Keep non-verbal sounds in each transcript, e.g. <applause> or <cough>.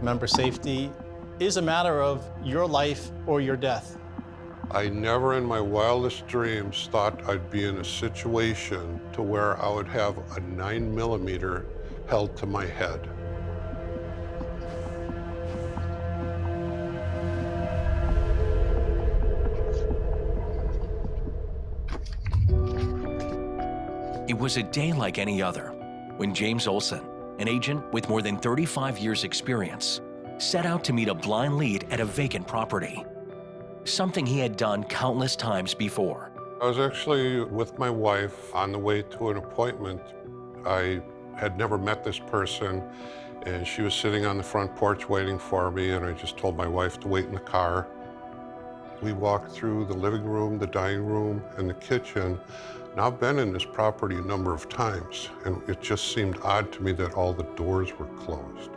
Member safety is a matter of your life or your death. I never in my wildest dreams thought I'd be in a situation to where I would have a nine millimeter held to my head. It was a day like any other when James Olson, an agent with more than 35 years' experience, set out to meet a blind lead at a vacant property. Something he had done countless times before. I was actually with my wife on the way to an appointment. I had never met this person, and she was sitting on the front porch waiting for me, and I just told my wife to wait in the car. We walked through the living room, the dining room, and the kitchen. Now, I've been in this property a number of times, and it just seemed odd to me that all the doors were closed.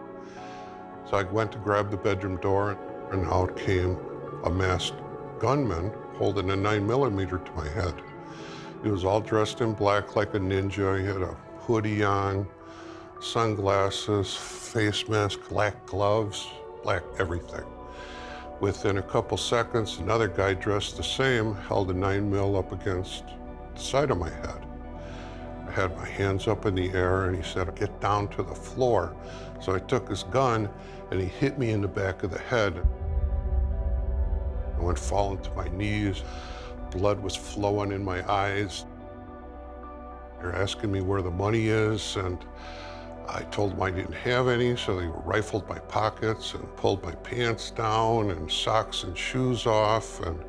So I went to grab the bedroom door, and out came a masked gunman holding a nine millimeter to my head. He was all dressed in black like a ninja. He had a hoodie on, sunglasses, face mask, black gloves, black everything. Within a couple seconds, another guy dressed the same held a nine mil up against the side of my head. I had my hands up in the air and he said, get down to the floor. So I took his gun and he hit me in the back of the head. I went falling to my knees. Blood was flowing in my eyes. They're asking me where the money is, and I told them I didn't have any, so they rifled my pockets and pulled my pants down and socks and shoes off, and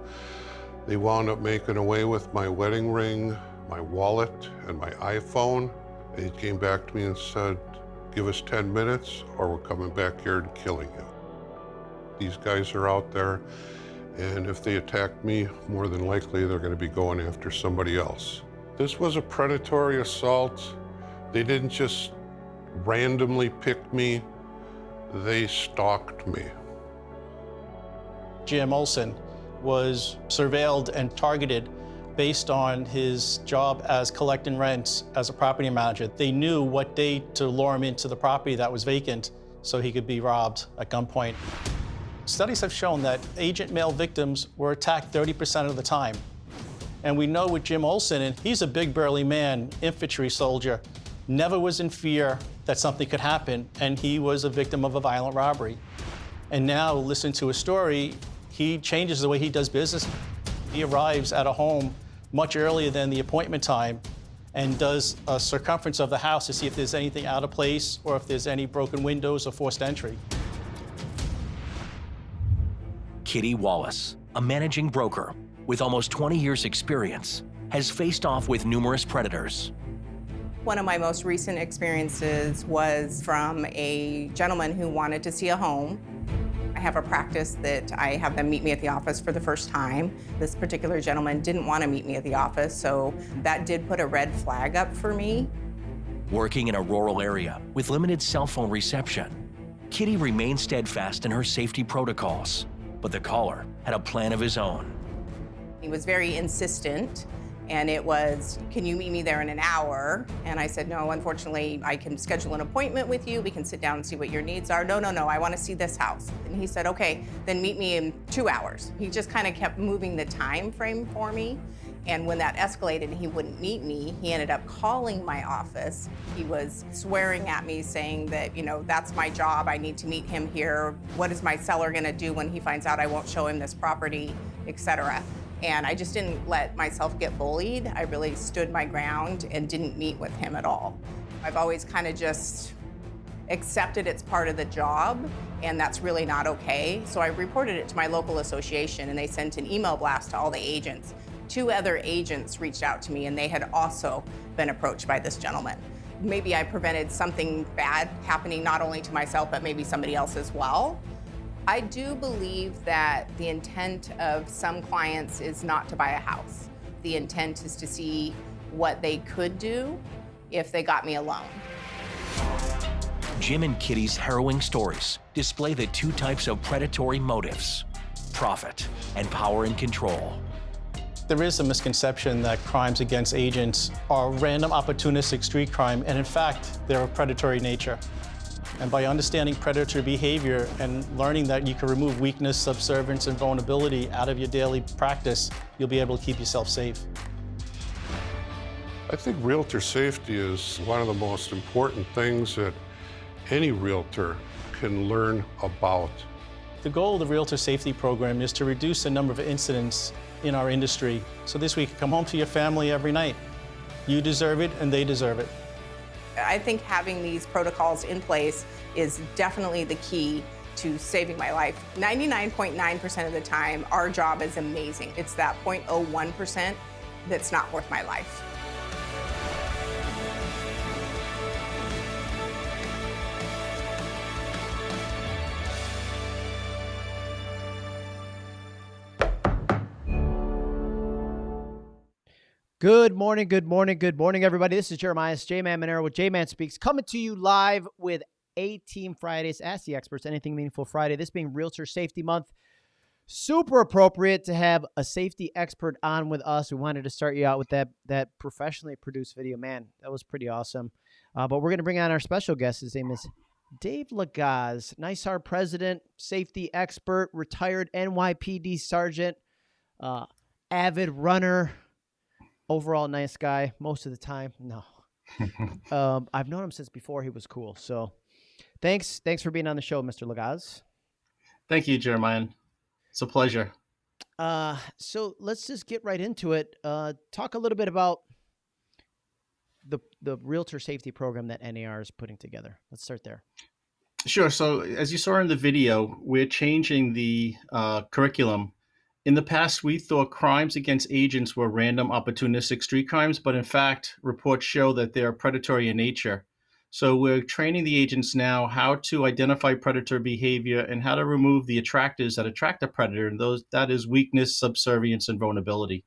they wound up making away with my wedding ring, my wallet, and my iPhone. They came back to me and said, give us 10 minutes or we're coming back here and killing you. These guys are out there and if they attack me, more than likely they're going to be going after somebody else. This was a predatory assault. They didn't just randomly pick me, they stalked me. Jim Olson was surveilled and targeted based on his job as collecting rents as a property manager. They knew what day to lure him into the property that was vacant so he could be robbed at gunpoint. Studies have shown that agent male victims were attacked 30% of the time. And we know with Jim Olson, and he's a big burly man, infantry soldier, never was in fear that something could happen, and he was a victim of a violent robbery. And now, listen to his story, he changes the way he does business. He arrives at a home much earlier than the appointment time and does a circumference of the house to see if there's anything out of place or if there's any broken windows or forced entry. Kitty Wallace, a managing broker with almost 20 years' experience, has faced off with numerous predators. One of my most recent experiences was from a gentleman who wanted to see a home. I have a practice that I have them meet me at the office for the first time. This particular gentleman didn't want to meet me at the office, so that did put a red flag up for me. Working in a rural area with limited cell phone reception, Kitty remained steadfast in her safety protocols but the caller had a plan of his own. He was very insistent, and it was, can you meet me there in an hour? And I said, no, unfortunately, I can schedule an appointment with you. We can sit down and see what your needs are. No, no, no, I want to see this house. And he said, okay, then meet me in two hours. He just kind of kept moving the time frame for me. And when that escalated and he wouldn't meet me, he ended up calling my office. He was swearing at me saying that, you know, that's my job, I need to meet him here. What is my seller gonna do when he finds out I won't show him this property, etc. And I just didn't let myself get bullied. I really stood my ground and didn't meet with him at all. I've always kind of just accepted it's part of the job and that's really not okay. So I reported it to my local association and they sent an email blast to all the agents two other agents reached out to me and they had also been approached by this gentleman. Maybe I prevented something bad happening not only to myself, but maybe somebody else as well. I do believe that the intent of some clients is not to buy a house. The intent is to see what they could do if they got me a loan. Jim and Kitty's harrowing stories display the two types of predatory motives profit and power and control. There is a misconception that crimes against agents are random opportunistic street crime, and in fact, they're of predatory nature. And by understanding predator behavior and learning that you can remove weakness, subservience, and vulnerability out of your daily practice, you'll be able to keep yourself safe. I think realtor safety is one of the most important things that any realtor can learn about. The goal of the Realtor Safety Program is to reduce the number of incidents in our industry so this week come home to your family every night. You deserve it and they deserve it. I think having these protocols in place is definitely the key to saving my life. 99.9% of the time, our job is amazing. It's that 0.01% that's not worth my life. Good morning, good morning, good morning, everybody. This is Jeremiah J Man Monero with J Man Speaks, coming to you live with A Team Fridays. Ask the experts anything meaningful Friday. This being Realtor Safety Month. Super appropriate to have a safety expert on with us. We wanted to start you out with that that professionally produced video. Man, that was pretty awesome. Uh, but we're going to bring on our special guest. His name is Dave Legaz, NYSAR president, safety expert, retired NYPD sergeant, uh, avid runner, overall nice guy most of the time. No, <laughs> um, I've known him since before he was cool. So, thanks, thanks for being on the show, Mr. Legaz. Thank you, Jeremiah. It's a pleasure. Uh, so let's just get right into it. Uh, talk a little bit about the the realtor safety program that NAR is putting together. Let's start there. Sure. So, as you saw in the video, we're changing the uh, curriculum. In the past, we thought crimes against agents were random, opportunistic street crimes, but in fact, reports show that they are predatory in nature. So, we're training the agents now how to identify predator behavior and how to remove the attractors that attract a predator, and those that is weakness, subservience, and vulnerability.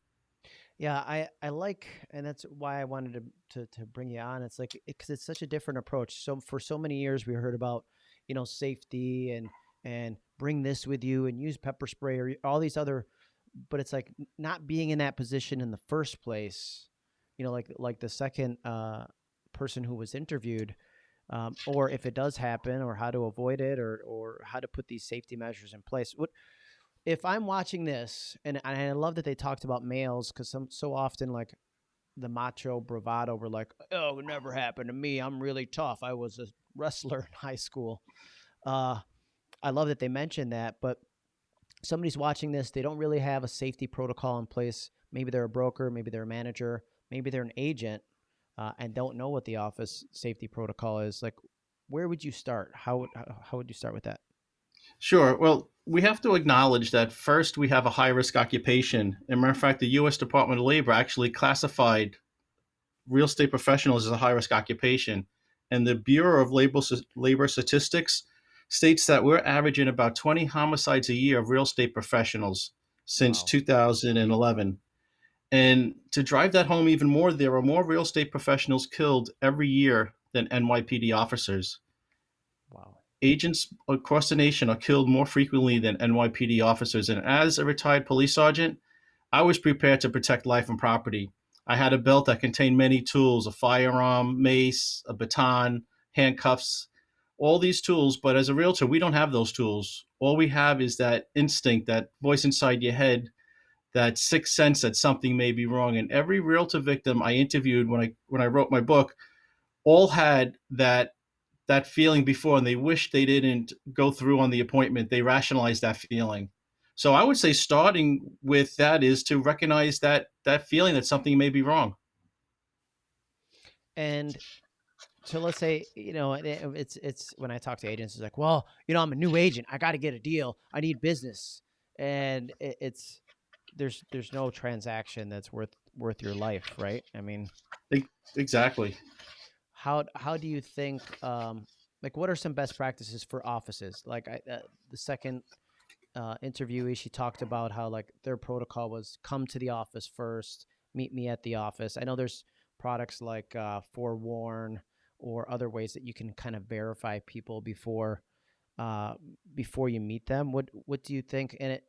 Yeah, I, I like, and that's why I wanted to, to, to bring you on. It's like, because it's such a different approach. So for so many years, we heard about, you know, safety and, and bring this with you and use pepper spray or all these other, but it's like not being in that position in the first place, you know, like, like the second, uh, person who was interviewed, um, or if it does happen or how to avoid it or, or how to put these safety measures in place. What, if I'm watching this, and, and I love that they talked about males because some so often like the macho bravado were like, "Oh, it never happened to me. I'm really tough. I was a wrestler <laughs> in high school." Uh, I love that they mentioned that, but somebody's watching this, they don't really have a safety protocol in place. Maybe they're a broker, maybe they're a manager, maybe they're an agent, uh, and don't know what the office safety protocol is. Like, where would you start? How would how would you start with that? Sure. Well, we have to acknowledge that first we have a high risk occupation. And matter of fact, the U.S. Department of Labor actually classified real estate professionals as a high risk occupation. And the Bureau of Labor, Labor Statistics states that we're averaging about 20 homicides a year of real estate professionals since Wow. 2011. And to drive that home even more, there are more real estate professionals killed every year than NYPD officers Wow. agents across the nation are killed more frequently than NYPD officers. And as a retired police sergeant, I was prepared to protect life and property. I had a belt that contained many tools a firearm, mace, a baton, handcuffs, all these tools. But as a realtor, we don't have those tools. All we have is that instinct, that voice inside your head, that sixth sense that something may be wrong. And every realtor victim I interviewed when I when I wrote my book all had that that feeling before and they wish they didn't go through on the appointment they rationalized that feeling so i would say starting with that is to recognize that that feeling that something may be wrong And so let's say, you know, it- it- it's it's when I talk to agents, it's like, well, you know, I'm a new agent. I got to get a deal. I need business, and it, it's there's there's no transaction that's worth worth your life, right? I mean, exactly how how do you think? Um, like, what are some best practices for offices? Like, I uh, the second uh, interviewee, she talked about how like their protocol was come to the office first, meet me at the office. I know there's products like uh, Forewarn or other ways that you can kind of verify people before uh, before you meet them. What what do you think? And it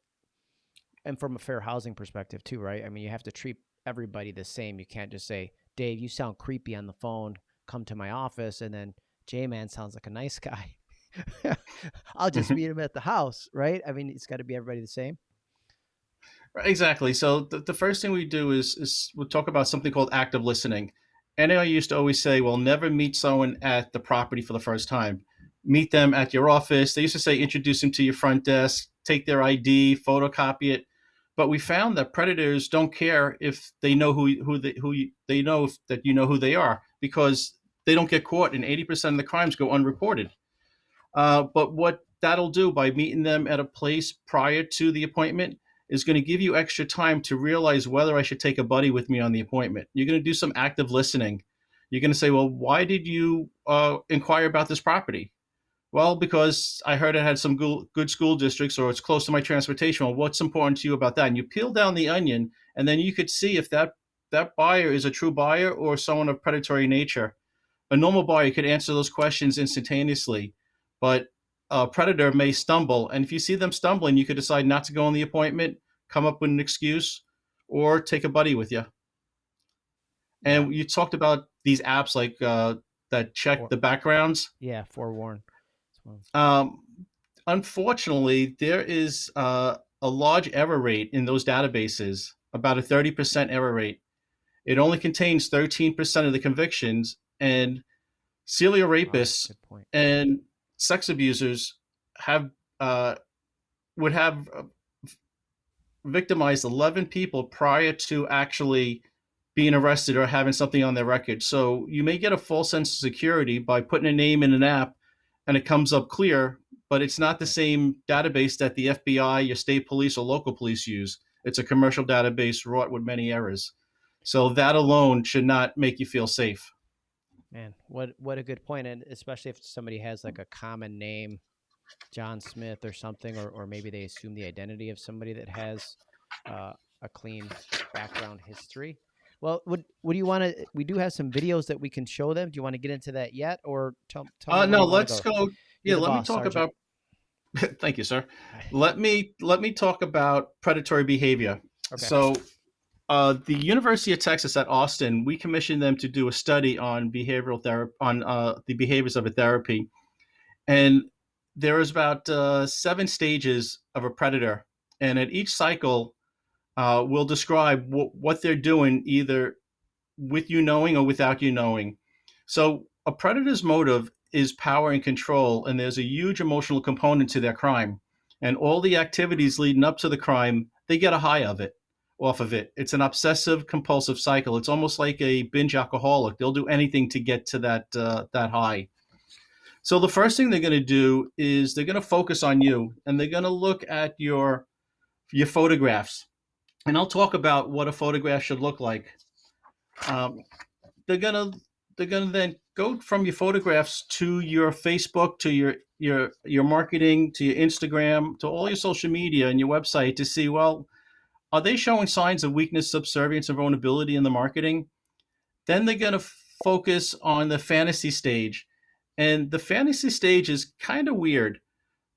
and from a fair housing perspective too, right? I mean, you have to treat everybody the same. You can't just say, "Dave, you sound creepy on the phone. Come to my office," and then J Man sounds like a nice guy. <laughs> I'll just <laughs> meet him at the house, right? I mean, it's got to be everybody the same. Exactly. So the, the first thing we do is is we'll talk about something called active listening. And I used to always say, well, never meet someone at the property for the first time. Meet them at your office. They used to say, introduce them to your front desk, take their ID, photocopy it. But we found that predators don't care if they know who who they, who you, they know if, that you know who they are because they don't get caught, and 80% of the crimes go unreported. Uh, but what that'll do by meeting them at a place prior to the appointment is going to give you extra time to realize whether I should take a buddy with me on the appointment. You're going to do some active listening. You're going to say, well, why did you uh, inquire about this property? Well, because I heard it had some good school districts or it's close to my transportation. Well, what's important to you about that? And you peel down the onion, and then you could see if that, that buyer is a true buyer or someone of predatory nature. A normal buyer could answer those questions instantaneously, but a predator may stumble. And if you see them stumbling, you could decide not to go on the appointment, come up with an excuse, or take a buddy with you. And you talked about these apps like uh, that check the backgrounds. Yeah, forewarn. Um, unfortunately, there is uh, a large error rate in those databases, about a 30% error rate. It only contains 13% of the convictions, and serial rapists Oh, and sex abusers have uh, would have uh, victimized 11 people prior to actually being arrested or having something on their record. So you may get a false sense of security by putting a name in an app and it comes up clear, but it's not the same database that the FBI, your state police, or local police use. It's a commercial database wrought with many errors. So that alone should not make you feel safe. Man, what what a good point, and especially if somebody has like a common name, John Smith or something, or or maybe they assume the identity of somebody that has uh, a clean background history. Well, what what do you want to? We do have some videos that we can show them. Do you want to get into that yet, or tell? tell Uh, no, let's go. Yeah, You're the let me talk Sergeant. about. <laughs> Thank you, sir. <laughs> Let me let me talk about predatory behavior. Okay. So, uh, the University of Texas at Austin, we commissioned them to do a study on behavioral therapy, on uh, the behaviors of a therapy, and there is about uh, seven stages of a predator, and at each cycle, uh, we'll describe what they're doing, either with you knowing or without you knowing. So, a predator's motive is power and control, and there's a huge emotional component to their crime. And all the activities leading up to the crime, they get a high of it, off of it. It's an obsessive compulsive cycle. It's almost like a binge alcoholic. They'll do anything to get to that uh, that high. So the first thing they're going to do is they're going to focus on you, and they're going to look at your your photographs. And I'll talk about what a photograph should look like. Um, they're gonna they're gonna then go from your photographs to your Facebook, to your your your marketing, to your Instagram, to all your social media and your website to see well, are they showing signs of weakness, subservience, and vulnerability in the marketing? Then they're gonna focus on the fantasy stage, and the fantasy stage is kind of weird.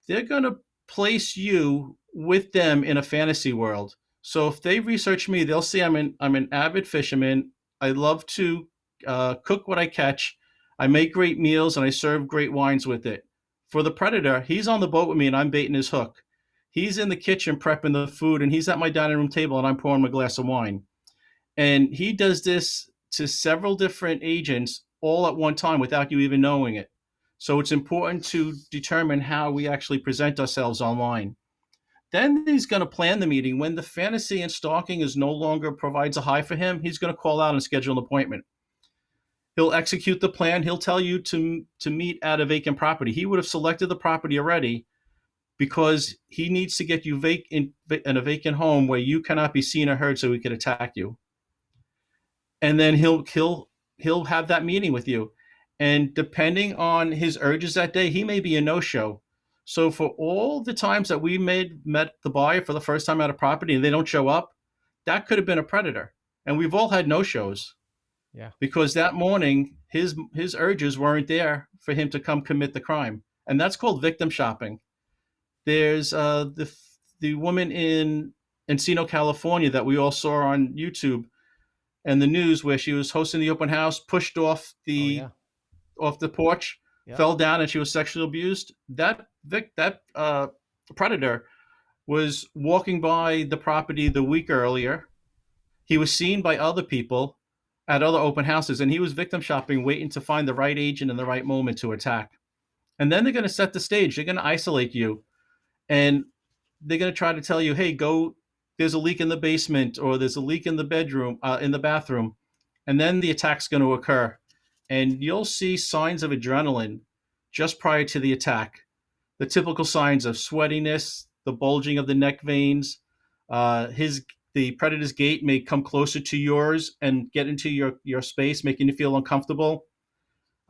They're gonna place you with them in a fantasy world. So if they research me, they'll see I'm an I'm an avid fisherman. I love to uh, cook what I catch. I make great meals and I serve great wines with it. For the predator, he's on the boat with me and I'm baiting his hook. He's in the kitchen prepping the food and he's at my dining room table and I'm pouring him a glass of wine. And he does this to several different agents all at one time without you even knowing it. So it's important to determine how we actually present ourselves online. Then he's going to plan the meeting. When the fantasy and stalking is no longer provides a high for him, he's going to call out and schedule an appointment. He'll execute the plan. He'll tell you to to meet at a vacant property. He would have selected the property already because he needs to get you vac- in, in a vacant home where you cannot be seen or heard so he can attack you. And then he'll he'll he'll have that meeting with you. And depending on his urges that day, he may be a no-show. So for all the times that we made met the buyer for the first time at a property and they don't show up, that could have been a predator. And we've all had no shows. Yeah. Because that morning his his urges weren't there for him to come commit the crime, and that's called victim shopping. There's uh, the the woman in Encino, California, that we all saw on YouTube and the news, where she was hosting the open house, pushed off Oh, the yeah. off the porch, Yeah. fell down, and she was sexually abused. That vic, that uh, predator was walking by the property the week earlier. He was seen by other people at other open houses, and he was victim shopping, waiting to find the right agent in the right moment to attack. And then they're going to set the stage. They're going to isolate you, and they're going to try to tell you, "Hey, go. There's a leak in the basement, or there's a leak in the bedroom, uh, in the bathroom," and then the attack's going to occur, and you'll see signs of adrenaline just prior to the attack. The typical signs of sweatiness, the bulging of the neck veins, uh, his the predator's gait may come closer to yours and get into your your space, making you feel uncomfortable.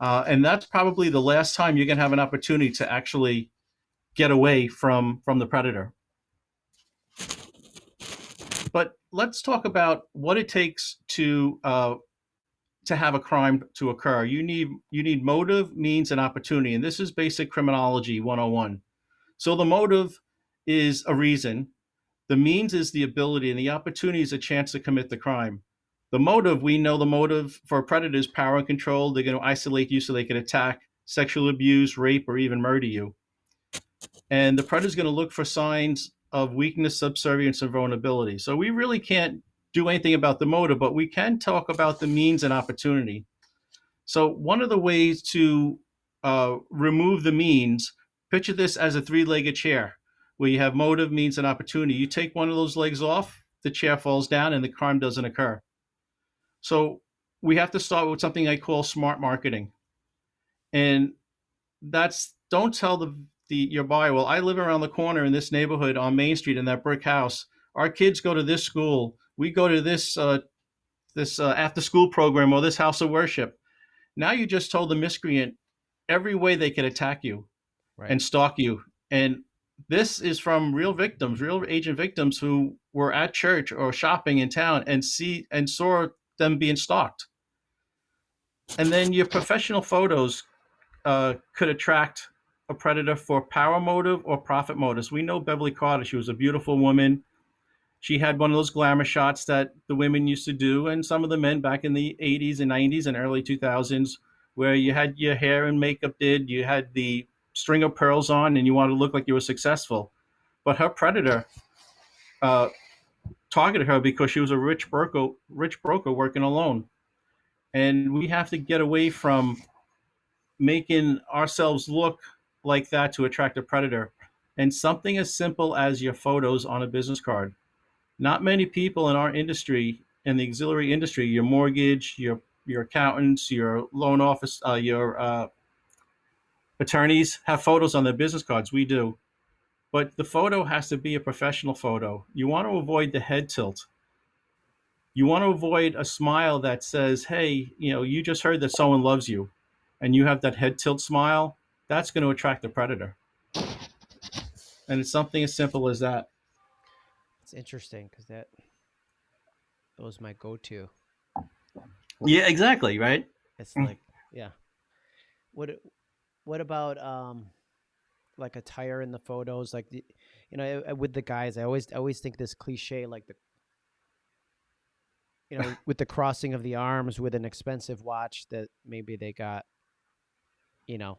Uh, and that's probably the last time you're going to have an opportunity to actually get away from from the predator. But let's talk about what it takes to uh, to have a crime to occur. You need you need motive, means, and opportunity, and this is basic criminology 101. So the motive is a reason, the means is the ability, and the opportunity is a chance to commit the crime. The motive, we know the motive for a predator is power and control. They're going to isolate you so they can attack, sexual abuse, rape, or even murder you. And the predator is going to look for signs of weakness, subservience, and vulnerability. So we really can't do anything about the motive, but we can talk about the means and opportunity. So one of the ways to uh, remove the means, picture this as a three-legged chair where you have motive, means, and opportunity. You take one of those legs off, the chair falls down, and the crime doesn't occur. So we have to start with something I call smart marketing, and that's don't tell the the your buyer, well, I live around the corner in this neighborhood on Main Street in that brick house. Our kids go to this school. We go to this uh, this uh, after school program or this house of worship. Now you just told the miscreant every way they could attack you Right. and stalk you. And this is from real victims, real agent victims who were at church or shopping in town and see and saw them being stalked. And then your professional photos uh, could attract a predator for power motive or profit motives. We know Beverly Carter; she was a beautiful woman. She had one of those glamour shots that the women used to do, and some of the men back in the 80s and 90s and early 2000s, where you had your hair and makeup did, you had the string of pearls on, and you wanted to look like you were successful. But her predator uh, targeted her because she was a rich broker, rich broker working alone. And we have to get away from making ourselves look like that to attract a predator. And something as simple as your photos on a business card. Not many people in our industry, in the auxiliary industry, your mortgage, your your accountants, your loan office, uh, your uh, attorneys have photos on their business cards. We do. But the photo has to be a professional photo. You want to avoid the head tilt. You want to avoid a smile that says, hey, you know, you just heard that someone loves you and you have that head tilt smile. That's going to attract the predator. And it's something as simple as that. It's interesting because that that was my go-to. Yeah, exactly. Right. It's Mm. like, yeah. What what about um like attire in the photos like the, you know uh, with the guys I always I always think this cliche like the you know <laughs> with the crossing of the arms with an expensive watch that maybe they got you know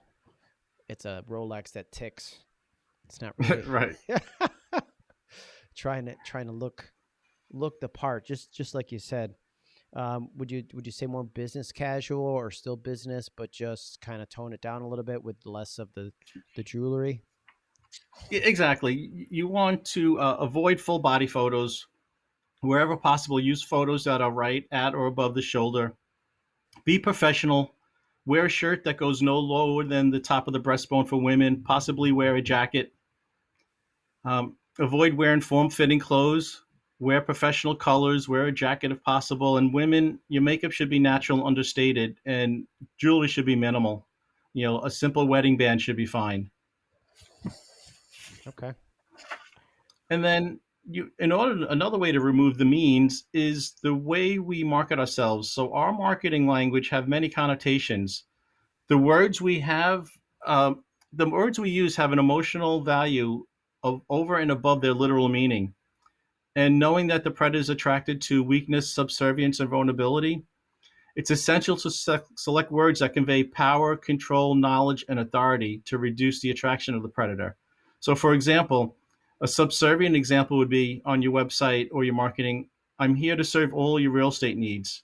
it's a Rolex that ticks. It's not <laughs> really right. <laughs> trying to trying to look look the part just just like you said um, would you would you say more business casual or still business but just kind of tone it down a little bit with less of the the jewelry Exactly. You want to uh, avoid full body photos. Wherever possible, use photos that are right at or above the shoulder. Be professional. Wear a shirt that goes no lower than the top of the breastbone for women. Possibly wear a jacket. Um, avoid wearing form fitting clothes. Wear professional colors. Wear a jacket if possible. And women, your makeup should be natural understated, and jewelry should be minimal. You know, a simple wedding band should be fine. okay And then you in order another way to remove the means is the way we market ourselves. So our marketing language have many connotations. The words we have, um, the words we use have an emotional value of over and above their literal meaning. And knowing that the predator is attracted to weakness, subservience, and vulnerability, it's essential to se select words that convey power, control, knowledge, and authority to reduce the attraction of the predator. So, for example, a subservient example would be on your website or your marketing I'm here to serve all your real estate needs.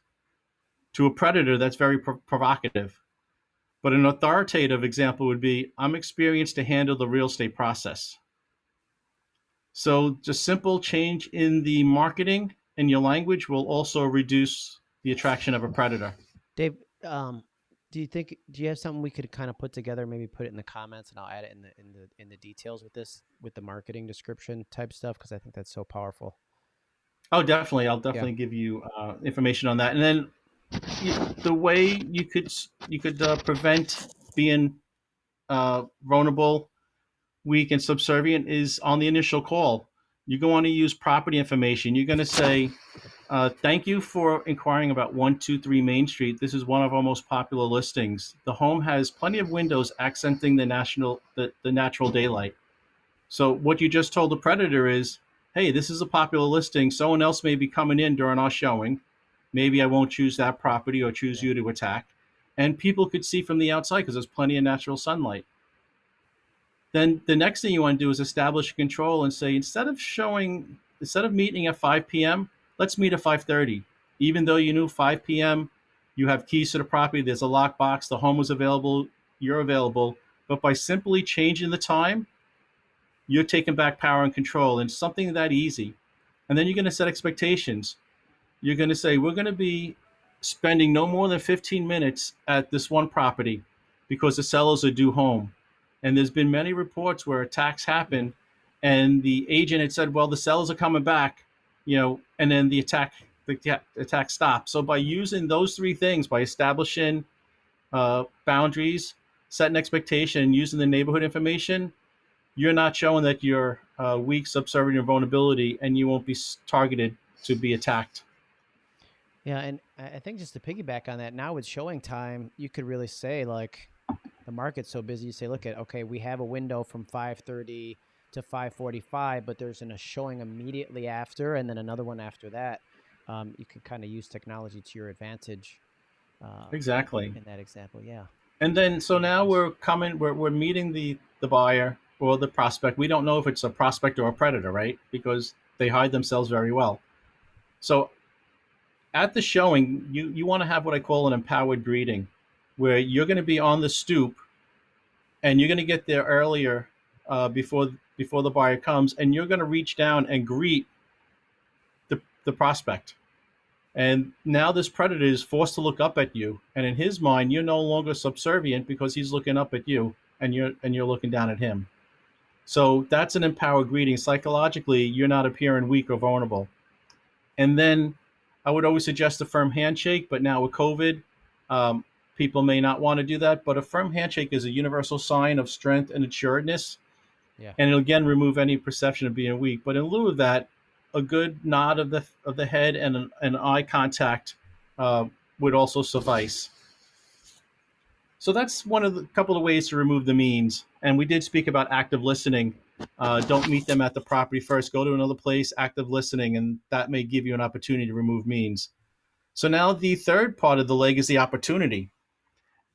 To a predator, that's very provocative. But an authoritative example would be I'm experienced to handle the real estate process. So just simple change in the marketing and your language will also reduce the attraction of a predator. Dave, um, do you think do you have something we could kind of put together? Maybe put it in the comments, and I'll add it in the in the in the details with this with the marketing description type stuff because I think that's so powerful. Oh, definitely. I'll definitely yeah. give you uh, information on that, and then you, the way you could you could uh, prevent being uh, vulnerable, weak, and subservient is on the initial call. You're going to use property information. You're going to say, uh, "Thank you for inquiring about 123 Main Street. This is one of our most popular listings. The home has plenty of windows accenting the national the, the natural daylight. So what you just told the predator is, "Hey, this is a popular listing. Someone else may be coming in during our showing." maybe I won't choose that property or choose you to attack. And people could see from the outside because there's plenty of natural sunlight. Then the next thing you want to do is establish control and say, instead of showing, instead of meeting at 5 p.m., let's meet at 5.30. Even though you knew 5 p.m., you have keys to the property, there's a lockbox, the home was available, you're available. But by simply changing the time, you're taking back power and control and something that easy. And then you're going to set expectations you're going to say, we're going to be spending no more than 15 minutes at this one property because the sellers are due home. And there's been many reports where attacks happen and the agent had said, well, the sellers are coming back, you know, and then the attack, the attack stops. So by using those three things, by establishing uh, boundaries, setting expectation, using the neighborhood information, you're not showing that you're uh, weak, subservient, or vulnerability, and you won't be targeted to be attacked. Yeah, and I think just to piggyback on that, now with showing time, you could really say like the market's so busy. You say, look at okay, we have a window from five thirty to five forty-five, but there's an, a showing immediately after, and then another one after that. Um, you can kind of use technology to your advantage. Uh, exactly. In that example, yeah. And then so now we're coming, we're we're meeting the the buyer or the prospect. We don't know if it's a prospect or a predator, right? Because they hide themselves very well. So at the showing, you, you want to have what I call an empowered greeting, where you're going to be on the stoop and you're going to get there earlier uh, before before the buyer comes, and you're going to reach down and greet the, the prospect. And now this predator is forced to look up at you, and in his mind, you're no longer subservient because he's looking up at you, and you're and you're looking down at him. So that's an empowered greeting. Psychologically, you're not appearing weak or vulnerable. And then I would always suggest a firm handshake, but now with COVID, um, people may not want to do that. But a firm handshake is a universal sign of strength and assuredness. Yeah. And it'll again remove any perception of being weak. But in lieu of that, a good nod of the of the head and an, an eye contact uh, would also suffice. So that's one of the couple of ways to remove the means. And we did speak about active listening uh, don't meet them at the property first. Go to another place, active listening, and that may give you an opportunity to remove means. So now the third part of the leg is the opportunity.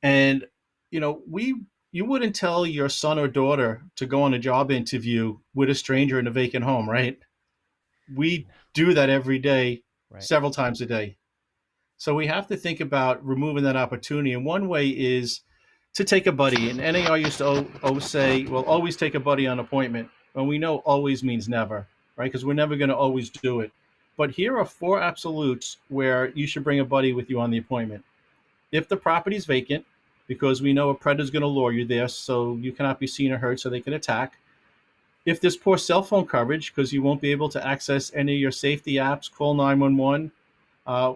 And, you know, we you wouldn't tell your son or daughter to go on a job interview with a stranger in a vacant home, right? We do that every day, right. several times a day. So we have to think about removing that opportunity. And one way is to take a buddy. And NAR used to always say, well, always take a buddy on appointment. And we know always means never, right? Because we're never going to always do it. But here are four absolutes where you should bring a buddy with you on the appointment. If the property is vacant, because we know a predator is going to lure you there, so you cannot be seen or heard, so they can attack. If there's poor cell phone coverage, because you won't be able to access any of your safety apps, call 911. Uh,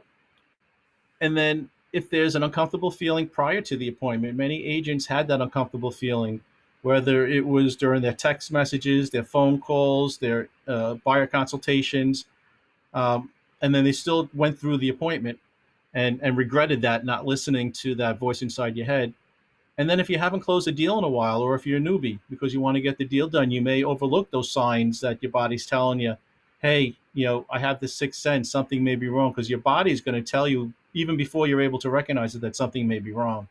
and then if there's an uncomfortable feeling prior to the appointment, many agents had that uncomfortable feeling whether it was during their text messages, their phone calls, their uh, buyer consultations, um, and then they still went through the appointment and and regretted that not listening to that voice inside your head. And then if you haven't closed a deal in a while, or if you're a newbie because you want to get the deal done, you may overlook those signs that your body's telling you, hey, you know, I have this sixth sense, something may be wrong, because your body is going to tell you even before you're able to recognize it that something may be wrong.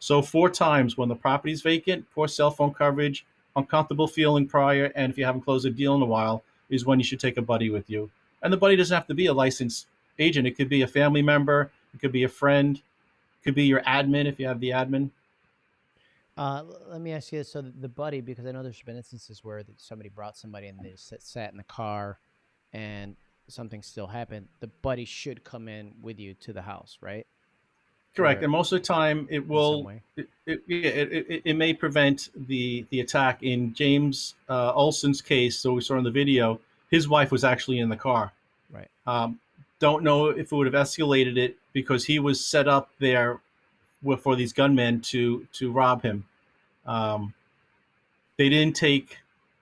So four times when the property's vacant, poor cell phone coverage, uncomfortable feeling prior, and if you haven't closed a deal in a while, is when you should take a buddy with you. And the buddy doesn't have to be a licensed agent. It could be a family member, it could be a friend, it could be your admin if you have the admin. Uh, let me ask you this: so the, buddy, because I know there's been instances where somebody brought somebody and they sat, sat in the car, and something still happened. The buddy should come in with you to the house, right? Correct. Or And most of the time, it will it, it, it, it may prevent the the attack. In James uh, Olson's case, so we saw in the video, his wife was actually in the car. Right. Um, don't know if it would have escalated it because he was set up there with, for these gunmen to to rob him. Um, they didn't take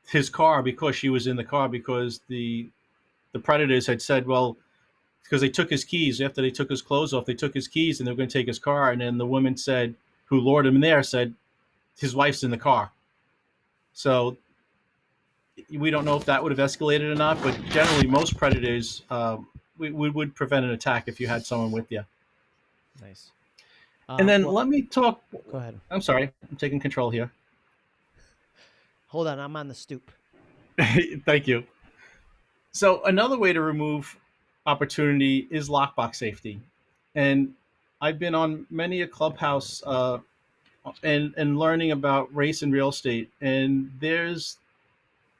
his car because she was in the car because the the predators had said, well, because they took his keys after they took his clothes off, they took his keys and they were going to take his car, and then the woman said, who lured him there, said, his wife's in the car. So we don't know if that would have escalated or not, but generally most predators um, we, we would prevent an attack if you had someone with you. Nice. And Um, then well- let me talk. go ahead. I'm sorry, I'm taking control here. Hold on, I'm on the stoop. <laughs> Thank you. So another way to remove opportunity is lockbox safety, and I've been on many a clubhouse uh, and and learning about race and real estate, and there's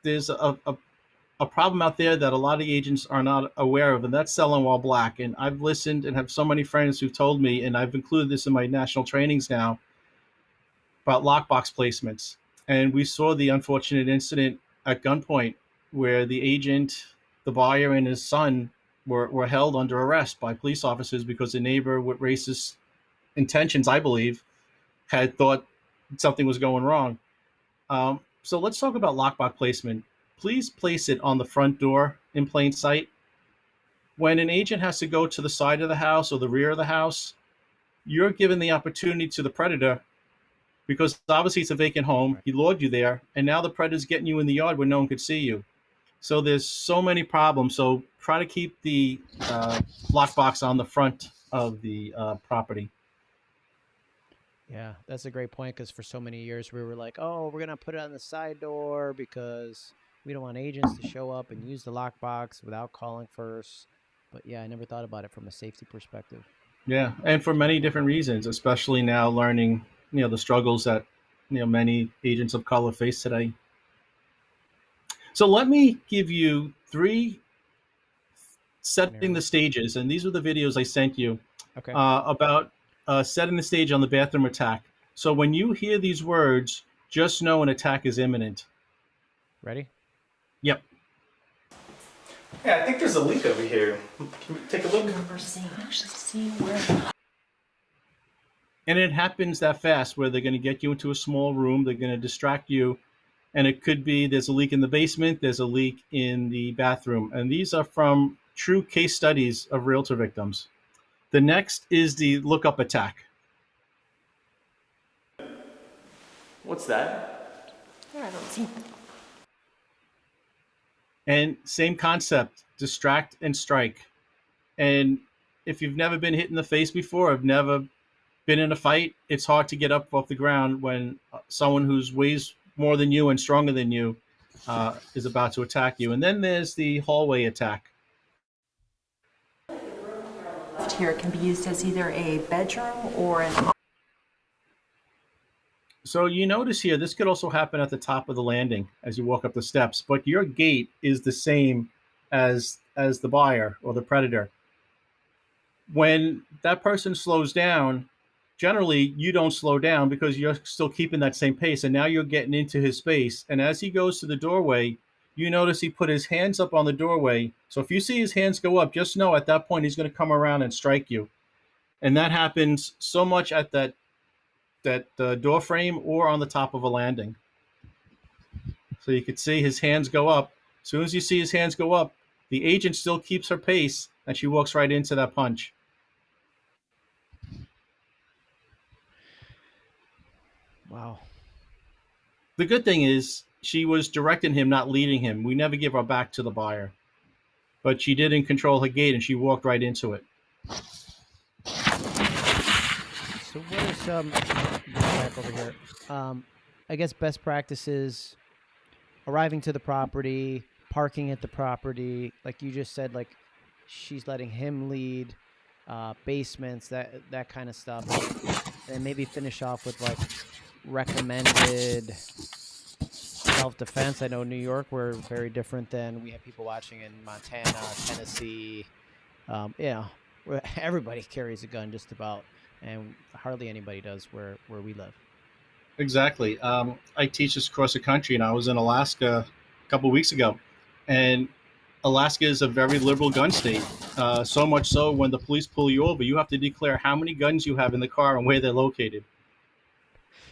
there's a, a a problem out there that a lot of agents are not aware of, and that's selling while black. And I've listened and have so many friends who've told me, and I've included this in my national trainings now about lockbox placements. And we saw the unfortunate incident at gunpoint where the agent, the buyer, and his son were, were held under arrest by police officers because a neighbor with racist intentions, I believe, had thought something was going wrong. Um, so let's talk about lockbox placement. Please place it on the front door in plain sight. When an agent has to go to the side of the house or the rear of the house, you're given the opportunity to the predator because obviously it's a vacant home. He lured you there, and now the predator's getting you in the yard where no one could see you. So there's so many problems. So try to keep the uh, lockbox on the front of the uh, property. Yeah, that's a great point because for so many years we were like, oh, we're gonna put it on the side door because we don't want agents to show up and use the lockbox without calling first. But yeah, I never thought about it from a safety perspective. Yeah, and for many different reasons, especially now learning, you know, the struggles that you know many agents of color face today. So let me give you three setting the stages, and these are the videos I sent you Okay. uh, about uh, setting the stage on the bathroom attack. So when you hear these words, just know an attack is imminent. Ready? Yep. Yeah, I think there's a leak over here. Can we take a look? And it happens that fast where they're going to get you into a small room, they're going to distract you, and it could be there's a leak in the basement, there's a leak in the bathroom. And these are from true case studies of realtor victims. The next is the lookup attack. What's that? And same concept, distract and strike. And if you've never been hit in the face before, I've never been in a fight, it's hard to get up off the ground when uh, someone who's weighs more than you and stronger than you uh, is about to attack you. And then there's the hallway attack. here can be used as either a bedroom or an So you notice here, this could also happen at the top of the landing as you walk up the steps, but your gait is the same as as the buyer or the predator. When that person slows down, generally you don't slow down because you're still keeping that same pace and now you're getting into his space and as he goes to the doorway, you notice he put his hands up on the doorway. So if you see his hands go up, just know at that point he's going to come around and strike you. And that happens so much at that that uh, door frame or on the top of a landing. So you could see his hands go up. As soon as you see his hands go up, the agent still keeps her pace and she walks right into that punch. Wow. The good thing is she was directing him, not leading him. We never give our back to the buyer. But she didn't control her gait and she walked right into it. So what are some get back over here? Um, I guess best practices arriving to the property, parking at the property, like you just said, like she's letting him lead, uh, basements, that that kind of stuff, and maybe finish off with like recommended self defense. I know New York we're very different than we have people watching in Montana, Tennessee. Um, you <laughs> know, everybody carries a gun just about, and hardly anybody does where where we live. Exactly. Um, I teach this across the country, and I was in Alaska a couple weeks ago, and Alaska is a very liberal gun state. Uh, so much so, when the police pull you over, you have to declare how many guns you have in the car and where they're located.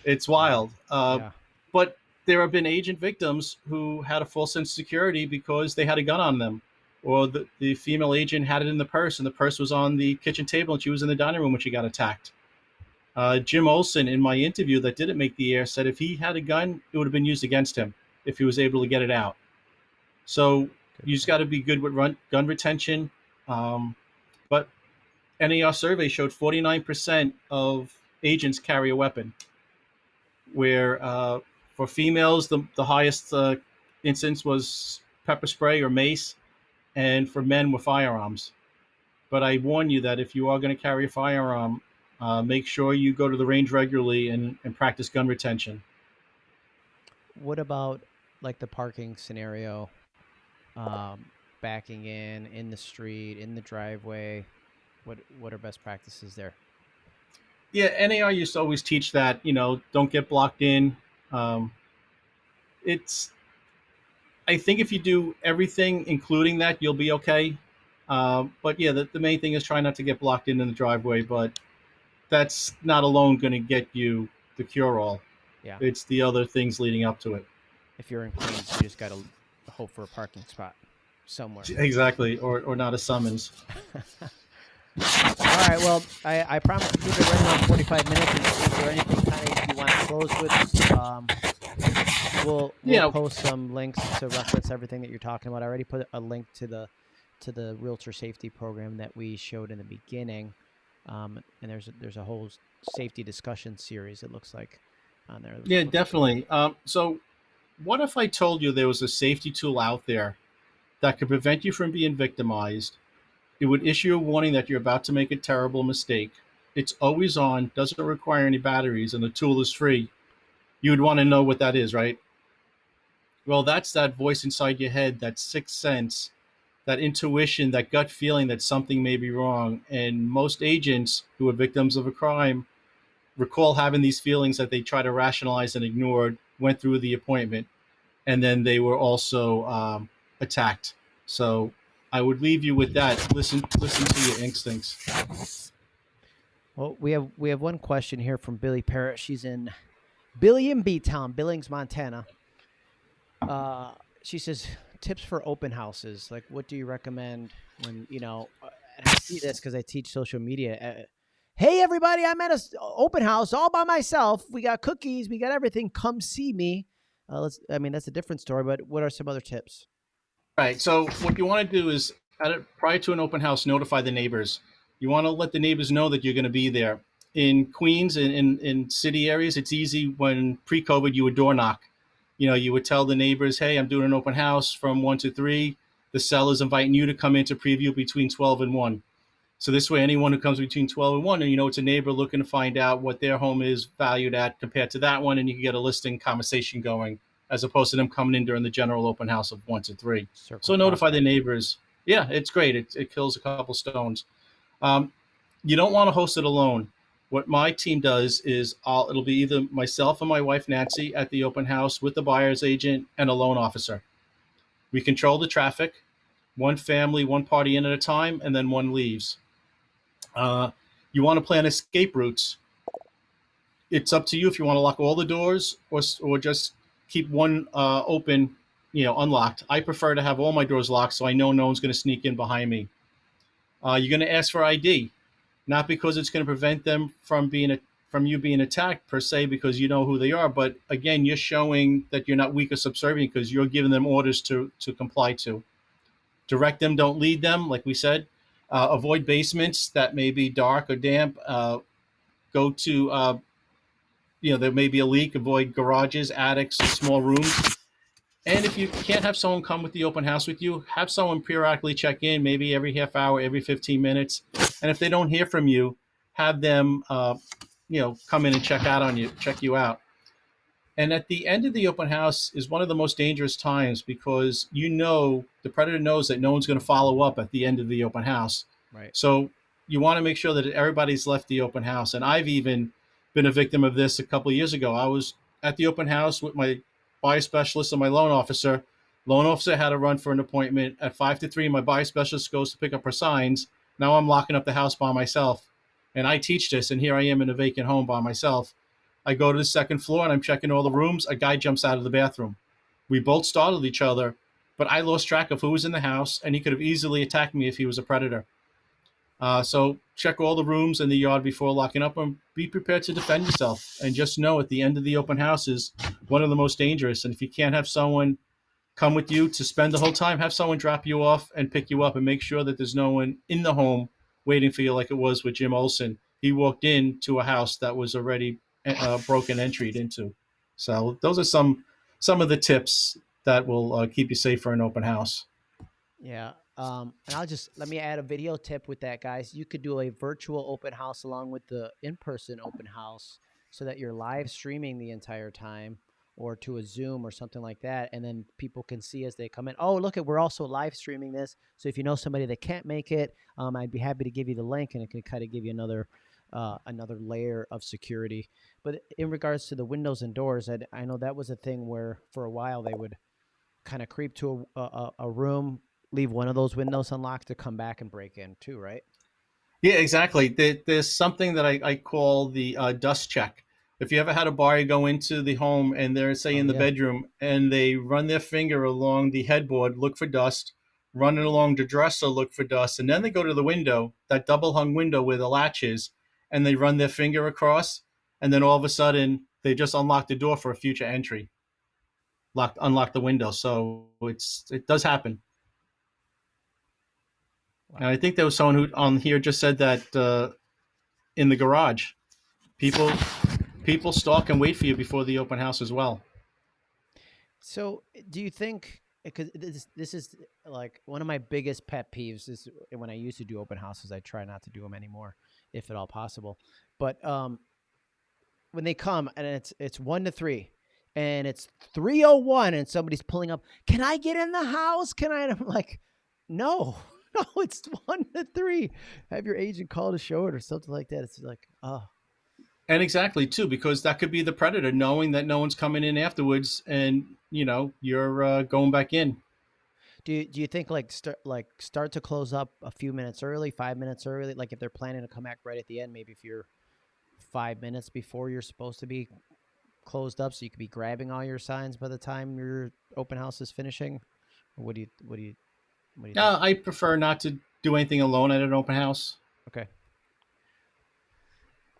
It's wild. Uh, Yeah. But there have been agent victims who had a false sense of security because they had a gun on them, or the, the female agent had it in the purse, and the purse was on the kitchen table, and she was in the dining room when she got attacked. Uh, Jim Olson, in my interview that didn't make the air, said if he had a gun, it would have been used against him if he was able to get it out. So you just got to be good with run, gun retention. Um, but NAR survey showed 49% of agents carry a weapon, where uh, for females, the, the highest uh, instance was pepper spray or mace, and for men were firearms. But I warn you that if you are going to carry a firearm, uh, make sure you go to the range regularly and, and practice gun retention. What about like the parking scenario? Um, backing in in the street, in the driveway. What what are best practices there? Yeah, NAR used to always teach that, you know, don't get blocked in. Um, it's, I think if you do everything, including that, you'll be okay. Um, but yeah, the, the main thing is try not to get blocked in in the driveway, but that's not alone going to get you the cure all. Yeah. It's the other things leading up to it. If you're in Queens, you just gotta hope for a parking spot somewhere. Exactly. Or, or not a summons. <laughs> All right. Well, I, I promise to keep it right around 45 minutes. Is, is there anything kind of you want to close with? Um, we'll we'll Yeah. post some links to reference everything that you're talking about. I already put a link to the to the realtor safety program that we showed in the beginning, um, and there's a, there's a whole safety discussion series. It looks like on there. Yeah, definitely. Um, so, what if I told you there was a safety tool out there that could prevent you from being victimized? It would issue a warning that you're about to make a terrible mistake. It's always on, doesn't require any batteries, and the tool is free. You would want to know what that is, right? Well, that's that voice inside your head, that sixth sense, that intuition, that gut feeling that something may be wrong. And most agents who are victims of a crime recall having these feelings that they try to rationalize and ignored, went through the appointment, and then they were also um, attacked. So I would leave you with that. Listen, listen to your instincts. Well, we have we have one question here from Billy Parrott. She's in Billy in B Town, Billings, Montana. Uh, she says tips for open houses. Like, what do you recommend when you know? uh, And I see this because I teach social media. Uh, hey, everybody! I'm at a s- open house all by myself. We got cookies. We got everything. Come see me. Uh, let's. I mean, that's a different story. But what are some other tips? Right. So what you want to do is, a, prior to an open house, notify the neighbors. You want to let the neighbors know that you're going to be there. In Queens, in, in, in city areas, it's easy when pre-COVID you would door knock. You know, you would tell the neighbors, "Hey, I'm doing an open house from one to three. The seller's inviting you to come in to preview between 12 and one. So this way, anyone who comes between 12 and one, and you know it's a neighbor looking to find out what their home is valued at compared to that one, and you can get a listing conversation going, as opposed to them coming in during the general open house of one to three. Circle So notify the neighbors. Yeah, it's great. It, it kills a couple stones. Um, you don't want to host it alone. What my team does is I'll, it'll be either myself and my wife Nancy at the open house with the buyer's agent and a loan officer. We control the traffic, one family, one party in at a time, and then one leaves. Uh, you want to plan escape routes. It's up to you if you want to lock all the doors or, or just keep one uh, open, you know, unlocked. I prefer to have all my doors locked so I know no one's going to sneak in behind me. Uh, you're going to ask for ID, not because it's going to prevent them from being a, from you being attacked per se, because you know who they are. But again, you're showing that you're not weak or subservient because you're giving them orders to to comply to. Direct them, don't lead them, like we said. Uh, avoid basements that may be dark or damp. Uh, go to, uh, you know, there may be a leak. Avoid garages, attics, small rooms. And if you can't have someone come with the open house with you, have someone periodically check in, maybe every half hour, every 15 minutes. And if they don't hear from you, have them, uh, you know, come in and check out on you, check you out. And at the end of the open house is one of the most dangerous times because you know the predator knows that no one's going to follow up at the end of the open house. Right. So you want to make sure that everybody's left the open house. And I've even been a victim of this a couple of years ago. I was at the open house with my buyer specialist and my loan officer. Loan officer had to run for an appointment at five to three. My buyer specialist goes to pick up her signs. Now I'm locking up the house by myself. And I teach this, and here I am in a vacant home by myself. I go to the second floor and I'm checking all the rooms. A guy jumps out of the bathroom. We both startled each other, but I lost track of who was in the house, and he could have easily attacked me if he was a predator. Uh, so check all the rooms in the yard before locking up and be prepared to defend yourself. And just know at the end of the open house is one of the most dangerous. And if you can't have someone come with you to spend the whole time, have someone drop you off and pick you up and make sure that there's no one in the home waiting for you like it was with Jim Olson. He walked into a house that was already uh, broken entry into. So those are some some of the tips that will uh, keep you safe for an open house. Yeah. Um, and I'll just let me add a video tip with that, guys. You could do a virtual open house along with the in-person open house, so that you're live streaming the entire time, or to a Zoom or something like that, and then people can see as they come in. Oh, look at we're also live streaming this. So if you know somebody that can't make it, um, I'd be happy to give you the link, and it can kind of give you another uh, another layer of security. But in regards to the windows and doors, I, I know that was a thing where for a while they would kind of creep to a, a, a room, leave one of those windows unlocked to come back and break in too, right? Yeah, exactly. There, there's something that I, I call the uh, dust check. If you ever had a buyer go into the home and they're say Oh, in the yeah. bedroom and they run their finger along the headboard, look for dust, run it along the dresser, look for dust, and then they go to the window, that double hung window where the latch is, and they run their finger across, and then all of a sudden they just unlock the door for a future entry. Lock unlock the window. So it's it does happen. And I think there was someone who on here just said that uh, in the garage, people people stalk and wait for you before the open house as well. So, do you think because this this is like one of my biggest pet peeves is when I used to do open houses, I try not to do them anymore, if at all possible. But um, when they come and it's it's one to three, and it's three oh one, and somebody's pulling up, can I get in the house? Can I? And I'm like, no, no, <laughs> it's one to three. Have your agent call to show it or something like that. It's like, oh, And exactly too, because that could be the predator knowing that no one's coming in afterwards, and you know you're uh, going back in. Do you, do you think like start like start to close up a few minutes early, five minutes early? Like if they're planning to come back right at the end, maybe if you're five minutes before you're supposed to be closed up, so you could be grabbing all your signs by the time your open house is finishing. What do you what do you Uh, I prefer not to do anything alone at an open house. Okay.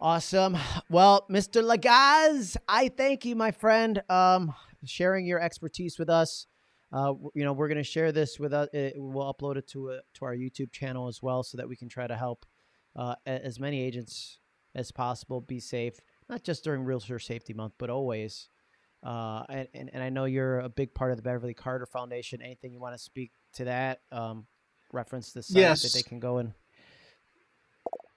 Awesome. Well, Mr. Legaz, I thank you, my friend, um, sharing your expertise with us. Uh, you know, we're going to share this with us. Uh, we'll upload it to a, to our YouTube channel as well, so that we can try to help uh, as many agents as possible be safe, not just during Realtor Safety Month, but always. Uh, and, and, and I know you're a big part of the Beverly Carter Foundation. Anything you want to speak to that? Um, reference the site that they can go and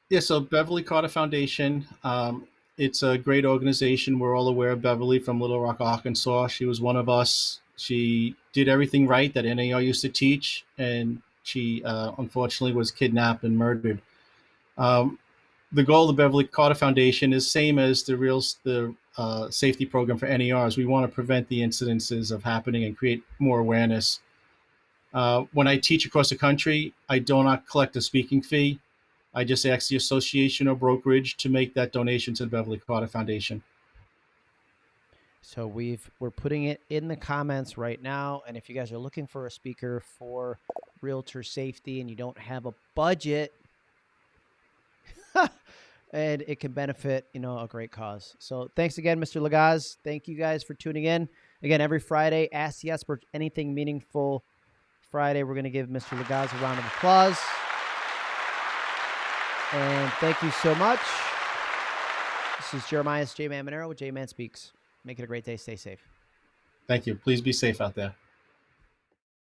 Yeah, so Beverly Carter Foundation. Um, it's a great organization. We're all aware of Beverly from Little Rock, Arkansas. She was one of us. She did everything right that NAR used to teach, and she uh, unfortunately was kidnapped and murdered. Um, the goal of the Beverly Carter Foundation is same as the real the uh, safety program for NARs. We want to prevent the incidences of happening and create more awareness. Uh, when I teach across the country, I do not collect a speaking fee. I just ask the association or brokerage to make that donation to the Beverly Carter Foundation. So we've we're putting it in the comments right now. And if you guys are looking for a speaker for realtor safety and you don't have a budget, <laughs> and it can benefit you know a great cause. So thanks again, Mr. Legaz. Thank you guys for tuning in. Again, every Friday, ask the expert anything meaningful. Friday, we're going to give Mr. Legaz a round of applause. And thank you so much. This is Jeremiah J Man Monero with J Man Speaks. Make it a great day. Stay safe. Thank you. Please be safe out there.